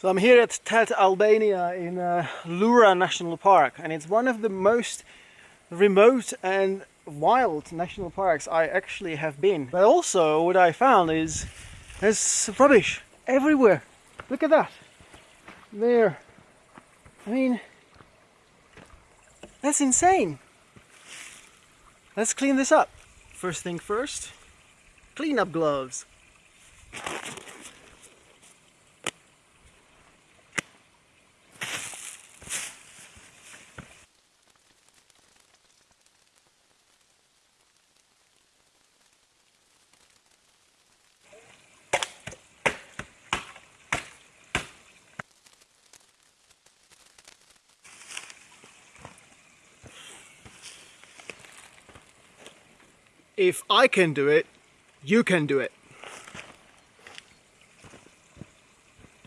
So I'm here at Tet Albania in uh, Lura National Park and it's one of the most remote and wild national parks I actually have been. But also what I found is there's rubbish everywhere. Look at that. There. I mean, that's insane. Let's clean this up. First thing first, clean up gloves. If I can do it, you can do it.